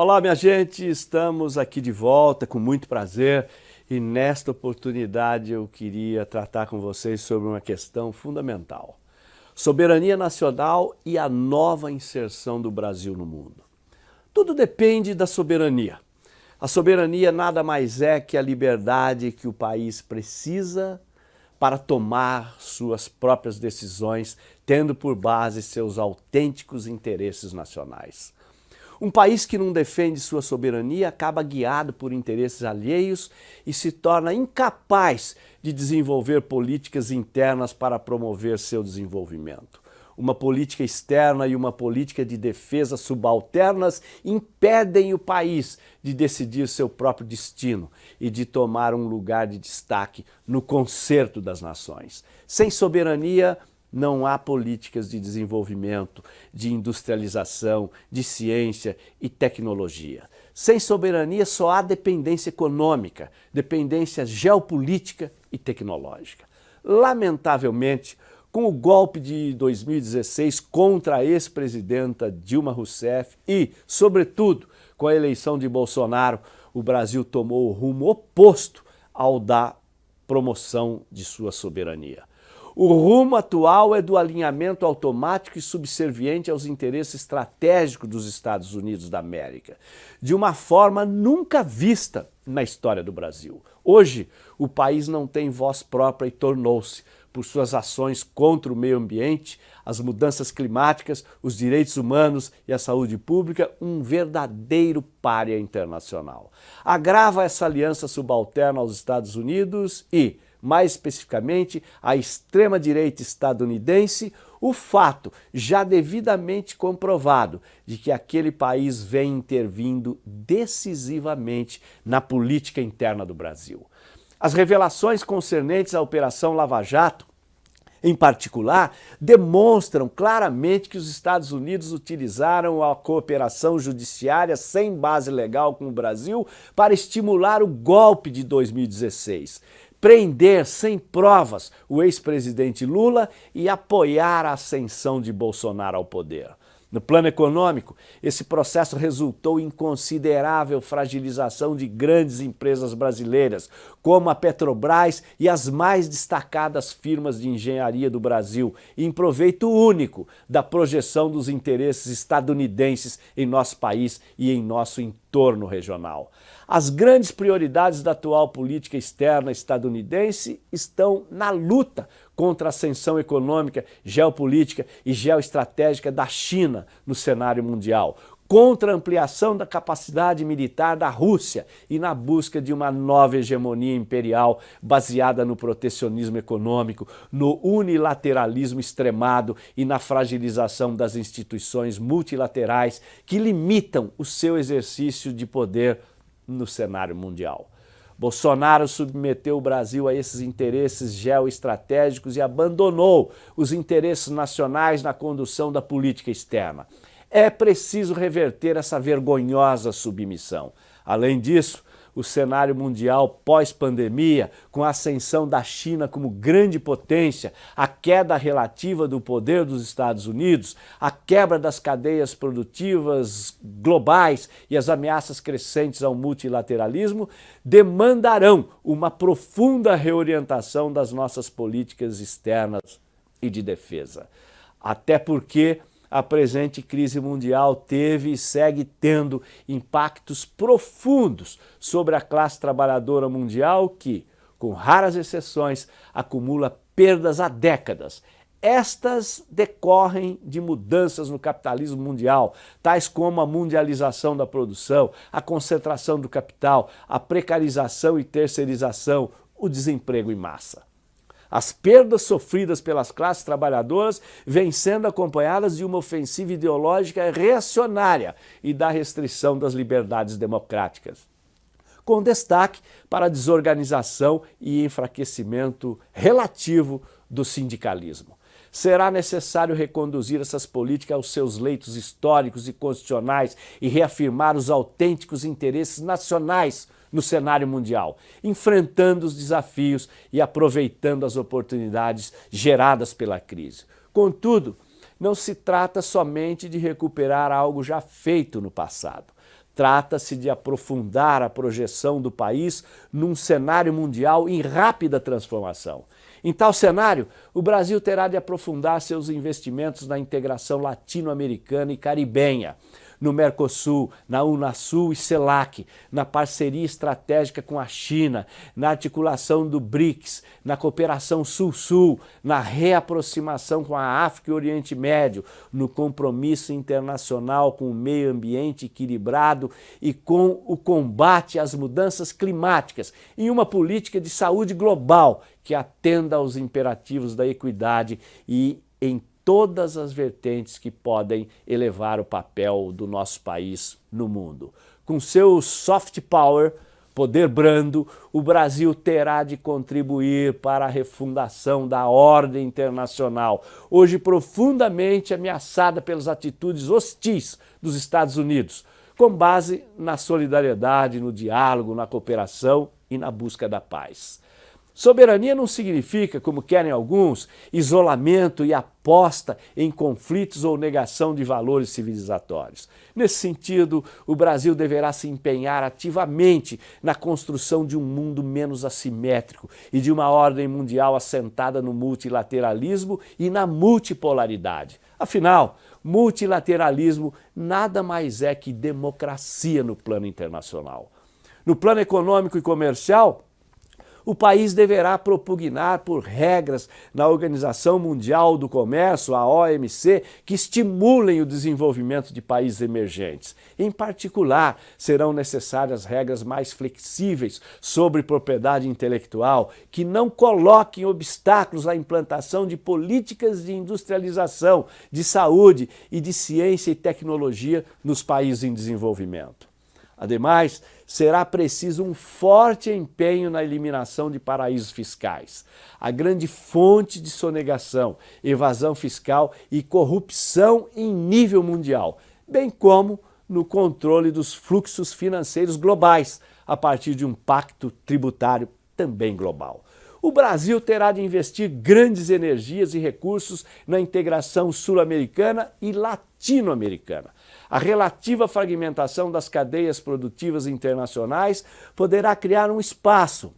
Olá, minha gente, estamos aqui de volta com muito prazer e nesta oportunidade eu queria tratar com vocês sobre uma questão fundamental. Soberania nacional e a nova inserção do Brasil no mundo. Tudo depende da soberania. A soberania nada mais é que a liberdade que o país precisa para tomar suas próprias decisões, tendo por base seus autênticos interesses nacionais. Um país que não defende sua soberania acaba guiado por interesses alheios e se torna incapaz de desenvolver políticas internas para promover seu desenvolvimento. Uma política externa e uma política de defesa subalternas impedem o país de decidir seu próprio destino e de tomar um lugar de destaque no concerto das nações. Sem soberania, não há políticas de desenvolvimento, de industrialização, de ciência e tecnologia. Sem soberania só há dependência econômica, dependência geopolítica e tecnológica. Lamentavelmente, com o golpe de 2016 contra a ex-presidenta Dilma Rousseff e, sobretudo, com a eleição de Bolsonaro, o Brasil tomou o rumo oposto ao da promoção de sua soberania. O rumo atual é do alinhamento automático e subserviente aos interesses estratégicos dos Estados Unidos da América, de uma forma nunca vista na história do Brasil. Hoje, o país não tem voz própria e tornou-se, por suas ações contra o meio ambiente, as mudanças climáticas, os direitos humanos e a saúde pública, um verdadeiro párea internacional. Agrava essa aliança subalterna aos Estados Unidos e, mais especificamente a extrema-direita estadunidense, o fato já devidamente comprovado de que aquele país vem intervindo decisivamente na política interna do Brasil. As revelações concernentes à Operação Lava Jato em particular, demonstram claramente que os Estados Unidos utilizaram a cooperação judiciária sem base legal com o Brasil para estimular o golpe de 2016 prender sem provas o ex-presidente Lula e apoiar a ascensão de Bolsonaro ao poder. No plano econômico, esse processo resultou em considerável fragilização de grandes empresas brasileiras, como a Petrobras e as mais destacadas firmas de engenharia do Brasil, em proveito único da projeção dos interesses estadunidenses em nosso país e em nosso entorno regional. As grandes prioridades da atual política externa estadunidense estão na luta contra a ascensão econômica, geopolítica e geoestratégica da China no cenário mundial, contra a ampliação da capacidade militar da Rússia e na busca de uma nova hegemonia imperial baseada no protecionismo econômico, no unilateralismo extremado e na fragilização das instituições multilaterais que limitam o seu exercício de poder no cenário mundial. Bolsonaro submeteu o Brasil a esses interesses geoestratégicos e abandonou os interesses nacionais na condução da política externa. É preciso reverter essa vergonhosa submissão. Além disso, o cenário mundial pós-pandemia, com a ascensão da China como grande potência, a queda relativa do poder dos Estados Unidos, a quebra das cadeias produtivas globais e as ameaças crescentes ao multilateralismo, demandarão uma profunda reorientação das nossas políticas externas e de defesa. Até porque a presente crise mundial teve e segue tendo impactos profundos sobre a classe trabalhadora mundial que, com raras exceções, acumula perdas há décadas. Estas decorrem de mudanças no capitalismo mundial, tais como a mundialização da produção, a concentração do capital, a precarização e terceirização, o desemprego em massa. As perdas sofridas pelas classes trabalhadoras vêm sendo acompanhadas de uma ofensiva ideológica reacionária e da restrição das liberdades democráticas, com destaque para a desorganização e enfraquecimento relativo do sindicalismo. Será necessário reconduzir essas políticas aos seus leitos históricos e constitucionais e reafirmar os autênticos interesses nacionais no cenário mundial, enfrentando os desafios e aproveitando as oportunidades geradas pela crise. Contudo, não se trata somente de recuperar algo já feito no passado. Trata-se de aprofundar a projeção do país num cenário mundial em rápida transformação. Em tal cenário, o Brasil terá de aprofundar seus investimentos na integração latino-americana e caribenha, no Mercosul, na Unasul e CELAC, na parceria estratégica com a China, na articulação do BRICS, na cooperação Sul-Sul, na reaproximação com a África e Oriente Médio, no compromisso internacional com o meio ambiente equilibrado e com o combate às mudanças climáticas, em uma política de saúde global que atenda aos imperativos da equidade e em todas as vertentes que podem elevar o papel do nosso país no mundo. Com seu soft power, poder brando, o Brasil terá de contribuir para a refundação da ordem internacional, hoje profundamente ameaçada pelas atitudes hostis dos Estados Unidos, com base na solidariedade, no diálogo, na cooperação e na busca da paz. Soberania não significa, como querem alguns, isolamento e aposta em conflitos ou negação de valores civilizatórios. Nesse sentido, o Brasil deverá se empenhar ativamente na construção de um mundo menos assimétrico e de uma ordem mundial assentada no multilateralismo e na multipolaridade. Afinal, multilateralismo nada mais é que democracia no plano internacional. No plano econômico e comercial, o país deverá propugnar por regras na Organização Mundial do Comércio, a OMC, que estimulem o desenvolvimento de países emergentes. Em particular, serão necessárias regras mais flexíveis sobre propriedade intelectual, que não coloquem obstáculos à implantação de políticas de industrialização, de saúde e de ciência e tecnologia nos países em desenvolvimento. Ademais, será preciso um forte empenho na eliminação de paraísos fiscais, a grande fonte de sonegação, evasão fiscal e corrupção em nível mundial, bem como no controle dos fluxos financeiros globais, a partir de um pacto tributário também global. O Brasil terá de investir grandes energias e recursos na integração sul-americana e latino-americana. A relativa fragmentação das cadeias produtivas internacionais poderá criar um espaço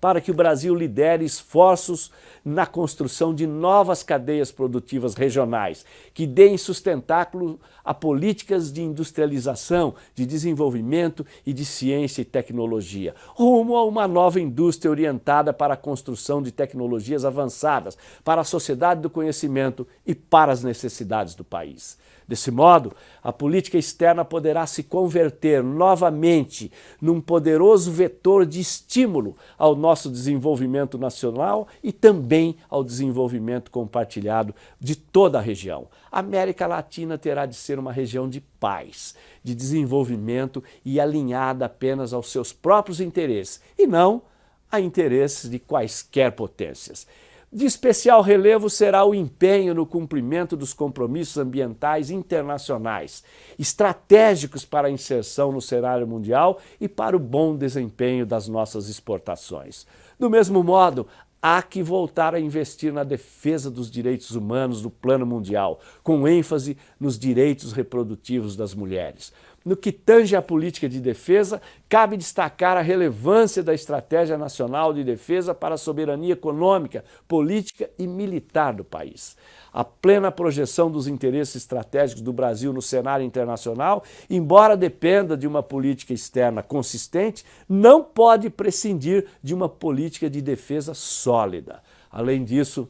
para que o Brasil lidere esforços na construção de novas cadeias produtivas regionais, que deem sustentáculo a políticas de industrialização, de desenvolvimento e de ciência e tecnologia, rumo a uma nova indústria orientada para a construção de tecnologias avançadas, para a sociedade do conhecimento e para as necessidades do país. Desse modo, a política externa poderá se converter novamente num poderoso vetor de estímulo ao nosso desenvolvimento nacional e também ao desenvolvimento compartilhado de toda a região. A América Latina terá de ser uma região de paz, de desenvolvimento e alinhada apenas aos seus próprios interesses e não a interesses de quaisquer potências. De especial relevo será o empenho no cumprimento dos compromissos ambientais internacionais, estratégicos para a inserção no cenário mundial e para o bom desempenho das nossas exportações. Do mesmo modo, há que voltar a investir na defesa dos direitos humanos no plano mundial, com ênfase nos direitos reprodutivos das mulheres. No que tange à política de defesa, cabe destacar a relevância da Estratégia Nacional de Defesa para a soberania econômica, política e militar do país. A plena projeção dos interesses estratégicos do Brasil no cenário internacional, embora dependa de uma política externa consistente, não pode prescindir de uma política de defesa sólida. Além disso,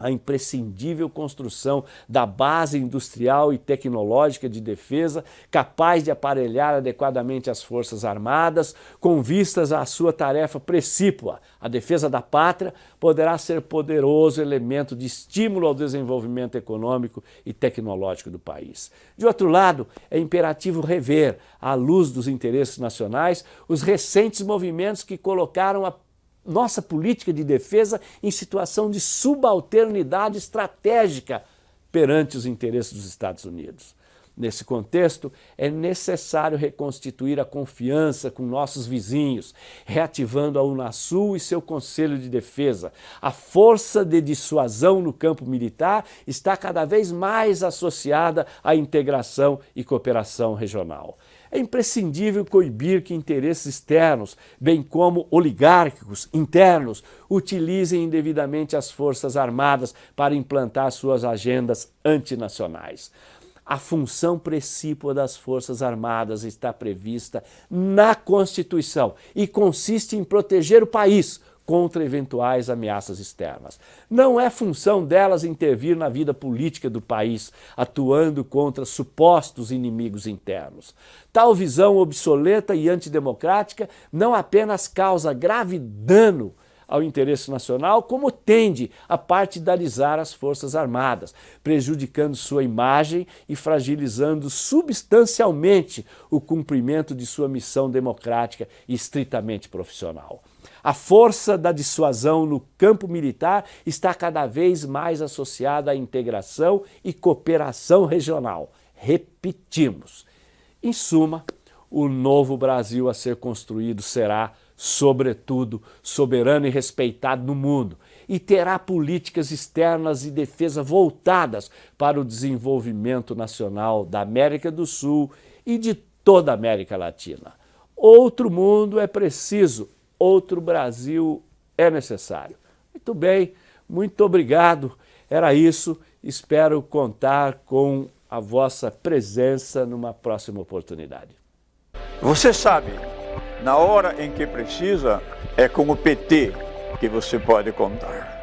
a imprescindível construção da base industrial e tecnológica de defesa capaz de aparelhar adequadamente as Forças Armadas com vistas à sua tarefa precípua. A defesa da pátria poderá ser poderoso elemento de estímulo ao desenvolvimento econômico e tecnológico do país. De outro lado, é imperativo rever, à luz dos interesses nacionais, os recentes movimentos que colocaram a nossa política de defesa em situação de subalternidade estratégica perante os interesses dos Estados Unidos. Nesse contexto, é necessário reconstituir a confiança com nossos vizinhos, reativando a Unasul e seu Conselho de Defesa. A força de dissuasão no campo militar está cada vez mais associada à integração e cooperação regional. É imprescindível coibir que interesses externos, bem como oligárquicos internos, utilizem indevidamente as Forças Armadas para implantar suas agendas antinacionais. A função precípua das Forças Armadas está prevista na Constituição e consiste em proteger o país contra eventuais ameaças externas. Não é função delas intervir na vida política do país, atuando contra supostos inimigos internos. Tal visão obsoleta e antidemocrática não apenas causa grave dano ao interesse nacional, como tende a partidarizar as Forças Armadas, prejudicando sua imagem e fragilizando substancialmente o cumprimento de sua missão democrática e estritamente profissional. A força da dissuasão no campo militar está cada vez mais associada à integração e cooperação regional. Repetimos. Em suma, o novo Brasil a ser construído será sobretudo, soberano e respeitado no mundo, e terá políticas externas e defesa voltadas para o desenvolvimento nacional da América do Sul e de toda a América Latina. Outro mundo é preciso, outro Brasil é necessário. Muito bem, muito obrigado. Era isso. Espero contar com a vossa presença numa próxima oportunidade. Você sabe, na hora em que precisa, é com o PT que você pode contar.